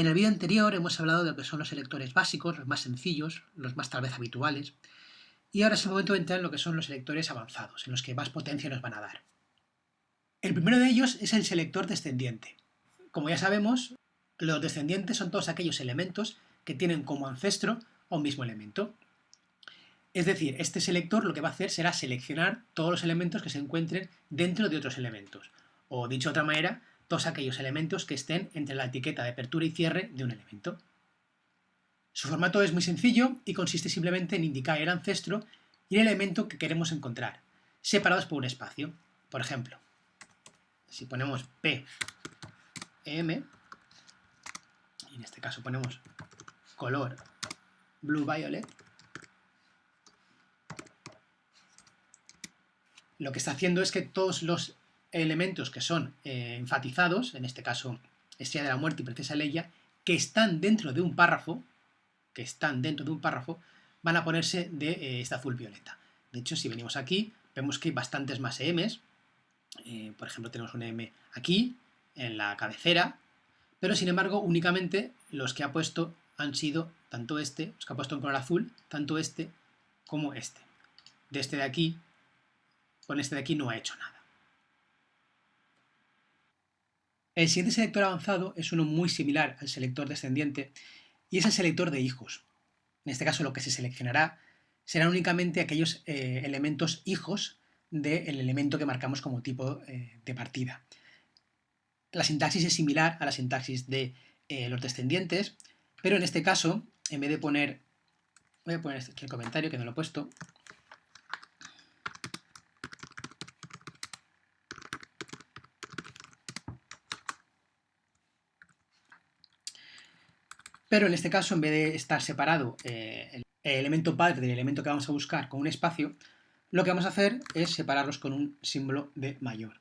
En el vídeo anterior hemos hablado de lo que son los selectores básicos, los más sencillos, los más tal vez habituales, y ahora es el momento de entrar en lo que son los selectores avanzados, en los que más potencia nos van a dar. El primero de ellos es el selector descendiente. Como ya sabemos, los descendientes son todos aquellos elementos que tienen como ancestro un mismo elemento. Es decir, este selector lo que va a hacer será seleccionar todos los elementos que se encuentren dentro de otros elementos. O dicho de otra manera, todos aquellos elementos que estén entre la etiqueta de apertura y cierre de un elemento. Su formato es muy sencillo y consiste simplemente en indicar el ancestro y el elemento que queremos encontrar, separados por un espacio. Por ejemplo, si ponemos P, M, y en este caso ponemos color blue violet, lo que está haciendo es que todos los elementos que son eh, enfatizados, en este caso Estrella de la Muerte y Princesa Leia, que están dentro de un párrafo, que están dentro de un párrafo, van a ponerse de eh, este azul violeta. De hecho, si venimos aquí, vemos que hay bastantes más EMs. Eh, por ejemplo, tenemos un EM aquí, en la cabecera, pero sin embargo, únicamente los que ha puesto han sido tanto este, los que ha puesto en color azul, tanto este como este. De este de aquí, con este de aquí no ha hecho nada. El siguiente selector avanzado es uno muy similar al selector descendiente y es el selector de hijos. En este caso lo que se seleccionará serán únicamente aquellos eh, elementos hijos del elemento que marcamos como tipo eh, de partida. La sintaxis es similar a la sintaxis de eh, los descendientes, pero en este caso, en vez de poner, voy a poner aquí el comentario que no lo he puesto, Pero en este caso, en vez de estar separado eh, el elemento padre del elemento que vamos a buscar con un espacio, lo que vamos a hacer es separarlos con un símbolo de mayor.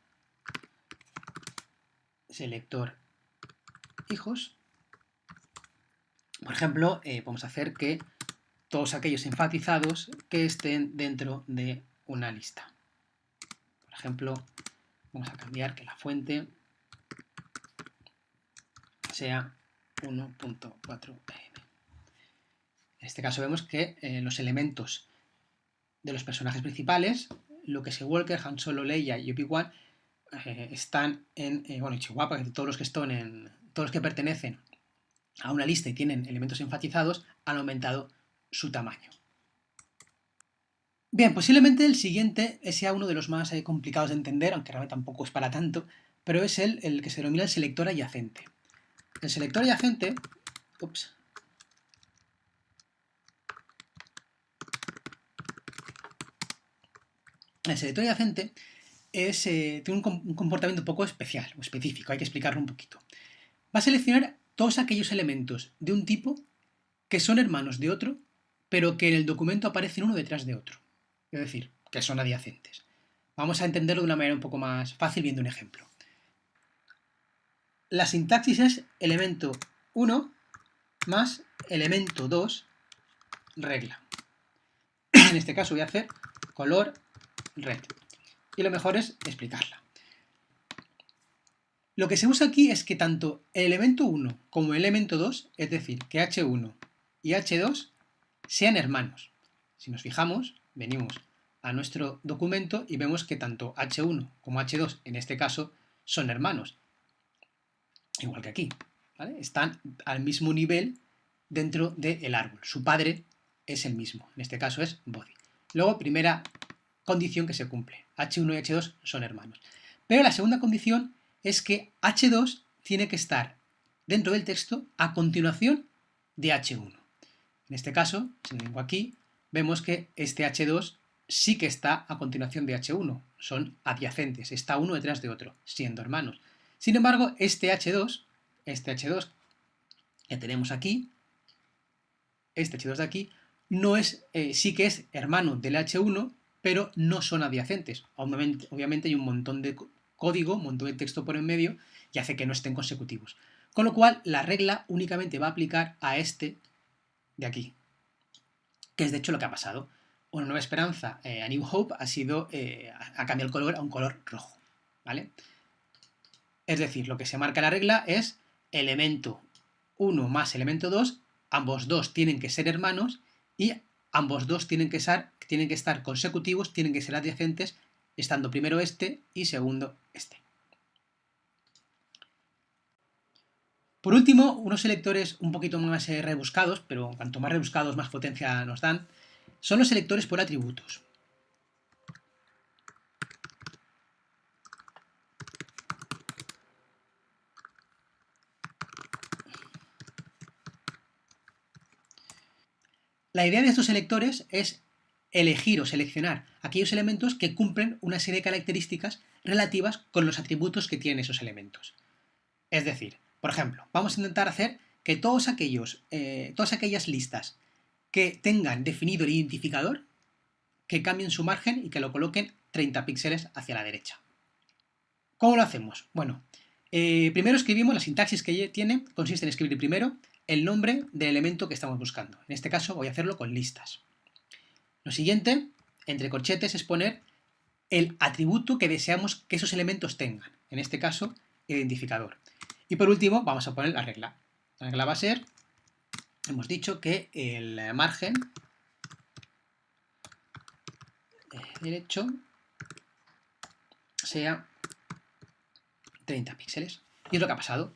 Selector hijos. Por ejemplo, eh, podemos hacer que todos aquellos enfatizados que estén dentro de una lista. Por ejemplo, vamos a cambiar que la fuente sea 1.4 En este caso vemos que eh, los elementos de los personajes principales, Luke Walker, Han Solo, Leia y Obi-Wan, eh, están en, eh, bueno, Chihuahua, todos los que están en, todos los que pertenecen a una lista y tienen elementos enfatizados, han aumentado su tamaño. Bien, posiblemente el siguiente sea uno de los más complicados de entender, aunque realmente tampoco es para tanto, pero es el, el que se denomina el selector adyacente. El selector adyacente, ups, el selector es, eh, tiene un, comportamiento un poco especial o específico, hay que explicarlo un poquito. Va a seleccionar todos aquellos elementos de un tipo que son hermanos de otro, pero que en el documento aparecen uno detrás de otro. Es decir, que son adyacentes. Vamos a entenderlo de una manera un poco más fácil viendo un ejemplo. La sintaxis es elemento 1 más elemento 2 regla. En este caso voy a hacer color red. Y lo mejor es explicarla. Lo que se usa aquí es que tanto el elemento 1 como el elemento 2, es decir, que h1 y h2, sean hermanos. Si nos fijamos, venimos a nuestro documento y vemos que tanto h1 como h2, en este caso, son hermanos igual que aquí. Están al mismo nivel dentro del árbol. Su padre es el mismo, en este caso es body. Luego, primera condición que se cumple. H1 y H2 son hermanos. Pero la segunda condición es que H2 tiene que estar dentro del texto a continuación de H1. En este caso, si vengo aquí, vemos que este H2 sí que está a continuación de H1. Son adyacentes, está uno detrás de otro, siendo hermanos. Sin embargo, este H2, este H2 que tenemos aquí, este H2 de aquí, no es, eh, sí que es hermano del H1, pero no son adyacentes. Obviamente, hay un montón de código, un montón de texto por en medio y hace que no estén consecutivos. Con lo cual, la regla únicamente va a aplicar a este de aquí, que es de hecho lo que ha pasado. Una nueva esperanza, eh, a New Hope, ha sido, eh, ha cambiado el color a un color rojo, ¿vale? Es decir, lo que se marca en la regla es elemento 1 más elemento 2, ambos dos tienen que ser hermanos y ambos dos tienen que, ser, tienen que estar consecutivos, tienen que ser adyacentes, estando primero este y segundo este. Por último, unos selectores un poquito más eh, rebuscados, pero cuanto más rebuscados más potencia nos dan, son los selectores por atributos. La idea de estos selectores es elegir o seleccionar aquellos elementos que cumplen una serie de características relativas con los atributos que tienen esos elementos. Es decir, por ejemplo, vamos a intentar hacer que todos aquellos, eh, todas aquellas listas que tengan definido el identificador, que cambien su margen y que lo coloquen 30 píxeles hacia la derecha. ¿Cómo lo hacemos? Bueno, eh, primero escribimos, la sintaxis que tiene consiste en escribir primero el nombre del elemento que estamos buscando. En este caso voy a hacerlo con listas. Lo siguiente, entre corchetes, es poner el atributo que deseamos que esos elementos tengan. En este caso, identificador. Y por último, vamos a poner la regla. La regla va a ser, hemos dicho que el margen derecho sea 30 píxeles. Y es lo que ha pasado.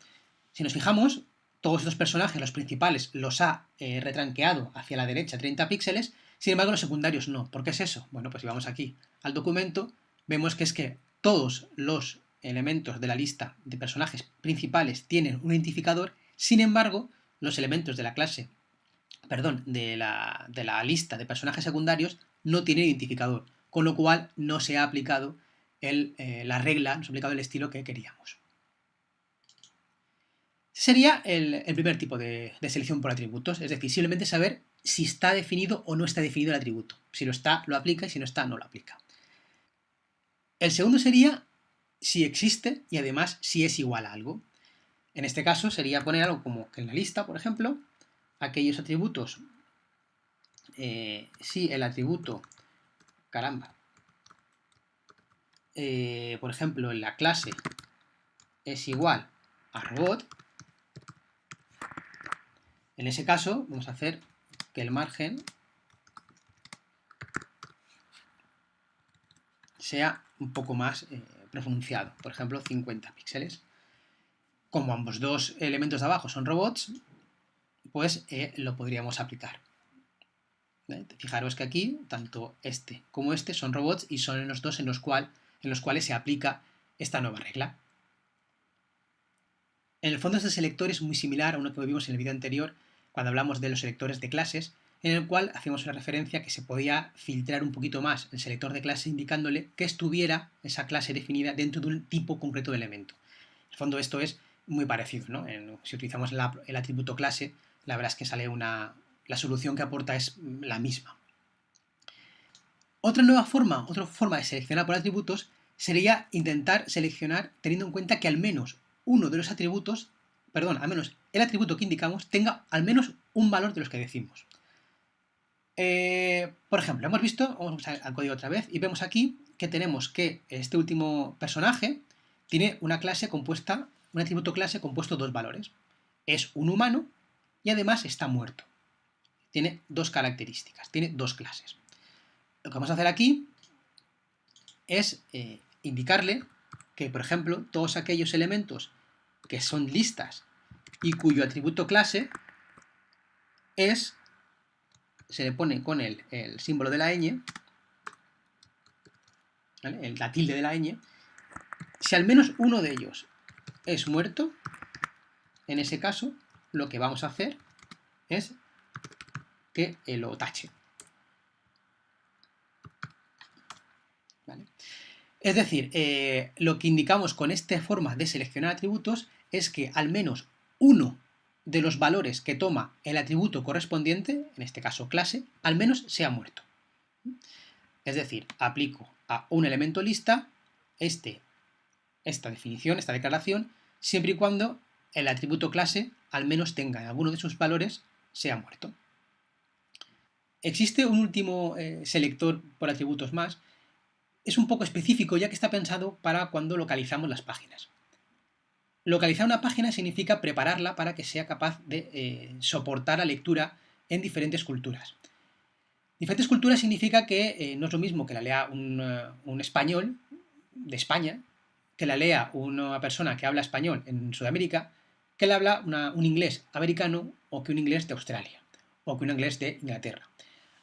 Si nos fijamos, todos estos personajes, los principales, los ha eh, retranqueado hacia la derecha 30 píxeles, sin embargo los secundarios no. ¿Por qué es eso? Bueno, pues si vamos aquí al documento, vemos que es que todos los elementos de la lista de personajes principales tienen un identificador, sin embargo, los elementos de la clase, perdón, de la, lista de personajes secundarios no tienen identificador, con lo cual no se ha aplicado eh, la regla, no se ha aplicado el estilo que queríamos. Sería el, primer tipo de, selección por atributos, es decir, simplemente saber si está definido o no está definido el atributo. Si lo está, lo aplica y si no está, no lo aplica. El segundo sería si existe y además si es igual a algo. En este caso sería poner algo como que en la lista, por ejemplo, aquellos atributos, eh, si el atributo, caramba, eh, por ejemplo, en la clase es igual a robot, en ese caso vamos a hacer que el margen sea un poco más eh, pronunciado, por ejemplo 50 píxeles. Como ambos dos elementos de abajo son robots, pues eh, lo podríamos aplicar. Fijaros que aquí, tanto este como este son robots y son los dos en los, cual, en los cuales se aplica esta nueva regla. En el fondo este selector es muy similar a uno que vimos en el vídeo anterior cuando hablamos de los selectores de clases, en el cual hacíamos una referencia que se podía filtrar un poquito más el selector de clase indicándole que estuviera esa clase definida dentro de un tipo concreto de elemento. En el fondo esto es muy parecido, ¿no? si utilizamos el atributo clase, la verdad es que sale una... la solución que aporta es la misma. Otra nueva forma, otra forma de seleccionar por atributos sería intentar seleccionar teniendo en cuenta que al menos uno de los atributos, perdón, al menos el atributo que indicamos tenga al menos un valor de los que decimos. Eh, por ejemplo, hemos visto, vamos al código otra vez, y vemos aquí que tenemos que este último personaje tiene una clase compuesta, un atributo clase compuesto dos valores. Es un humano y además está muerto. Tiene dos características, tiene dos clases. Lo que vamos a hacer aquí es eh, indicarle que, por ejemplo, todos aquellos elementos que son listas y cuyo atributo clase es se le pone con el, símbolo de la ñ, el, la tilde de la ñ, si al menos uno de ellos es muerto, en ese caso lo que vamos a hacer es que lo tache. Es decir, eh, lo que indicamos con esta forma de seleccionar atributos es que al menos uno de los valores que toma el atributo correspondiente, en este caso clase, al menos sea muerto. Es decir, aplico a un elemento lista este, esta definición, esta declaración, siempre y cuando el atributo clase al menos tenga en alguno de sus valores sea muerto. Existe un último eh, selector por atributos más. Es un poco específico ya que está pensado para cuando localizamos las páginas. Localizar una página significa prepararla para que sea capaz de eh, soportar la lectura en diferentes culturas. Diferentes culturas significa que eh, no es lo mismo que la lea un, un, español de España, que la lea una persona que habla español en Sudamérica, que la habla un inglés americano o que un inglés de Australia o que un inglés de Inglaterra.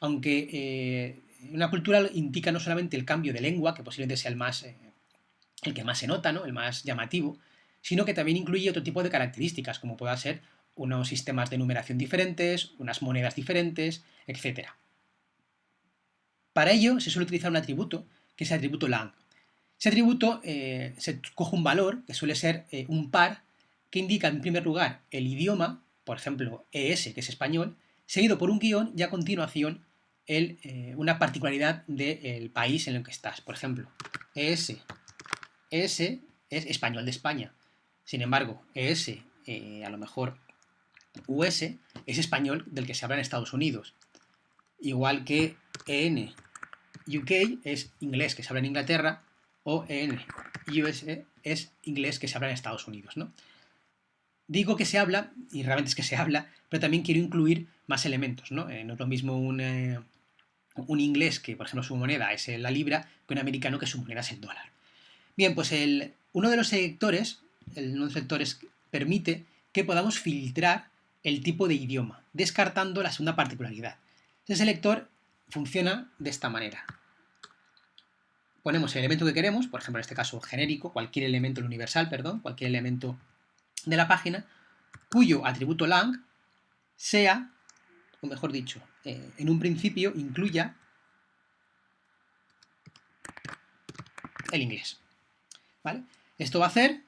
Aunque eh, una cultura indica no solamente el cambio de lengua, que posiblemente sea el, más, eh, el que más se nota, ¿no? el más llamativo, sino que también incluye otro tipo de características, como pueda ser unos sistemas de numeración diferentes, unas monedas diferentes, etc. Para ello se suele utilizar un atributo, que es el atributo lang. Ese atributo eh, se coge un valor, que suele ser un par, que indica en primer lugar el idioma, por ejemplo ES, que es español, seguido por un guion y a continuación eh, una particularidad del país en el que estás. Por ejemplo, ES. ES es español de España. Sin embargo, ES, eh, a lo mejor US, es español del que se habla en Estados Unidos. Igual que EN UK es inglés que se habla en Inglaterra o EN US es inglés que se habla en Estados Unidos. ¿no? Digo que se habla, y realmente es que se habla, pero también quiero incluir más elementos, ¿no? Eh, no es lo mismo un, un, inglés que, por ejemplo, su moneda es la libra, que un americano que su moneda es el dólar. Bien, pues el, uno de los selectores, el, uno selectores permite que podamos filtrar el tipo de idioma, descartando la segunda particularidad. Ese selector funciona de esta manera. Ponemos el elemento que queremos, por ejemplo, en este caso genérico, cualquier elemento universal, perdón, cualquier elemento de la página cuyo atributo lang sea, o mejor dicho, eh, en un principio incluya el inglés. ¿Vale? Esto va a hacer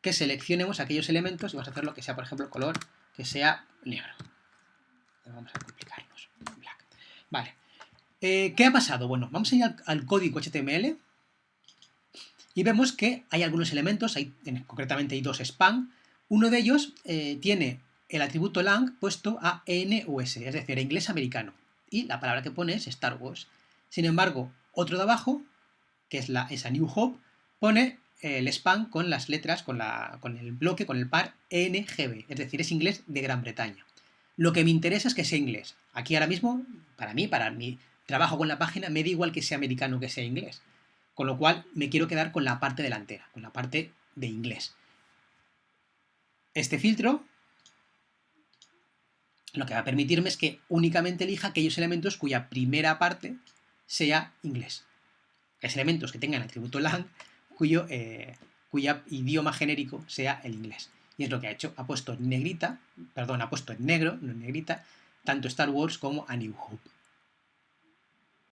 que seleccionemos aquellos elementos y vamos a hacer lo que sea, por ejemplo, color que sea negro. Vamos a complicarnos. Black. Vale. Eh, ¿Qué ha pasado? Bueno, vamos a ir al código HTML y vemos que hay algunos elementos, hay, concretamente hay dos span, uno de ellos eh, tiene el atributo lang puesto a NUS, es decir, inglés americano, y la palabra que pone es Star Wars. Sin embargo, otro de abajo, que es la, esa New Hope, pone el span con las letras, con, la, con el bloque, con el par NGB, es decir, es inglés de Gran Bretaña. Lo que me interesa es que sea inglés. Aquí ahora mismo, para mí, para mi trabajo con la página, me da igual que sea americano que sea inglés. Con lo cual me quiero quedar con la parte delantera, con la parte de inglés. Este filtro lo que va a permitirme es que únicamente elija aquellos elementos cuya primera parte sea inglés. Es elementos que tengan el atributo lang cuyo, eh, idioma genérico sea el inglés. Y es lo que ha hecho. Ha puesto en negrita, perdón, ha puesto en negro, no en negrita, tanto Star Wars como A New Hope.